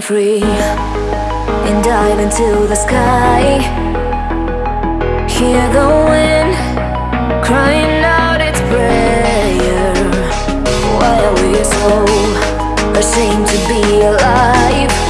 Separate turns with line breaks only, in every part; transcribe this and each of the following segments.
free and dive into the sky. Hear the wind crying out its prayer. Why are we so ashamed to be alive?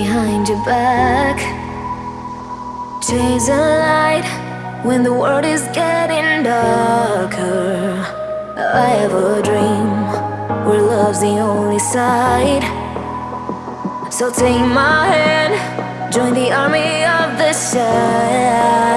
Behind your back. Chase a light when the world is getting darker. I have a dream where love's the only side. So take my hand, join the army of the shine.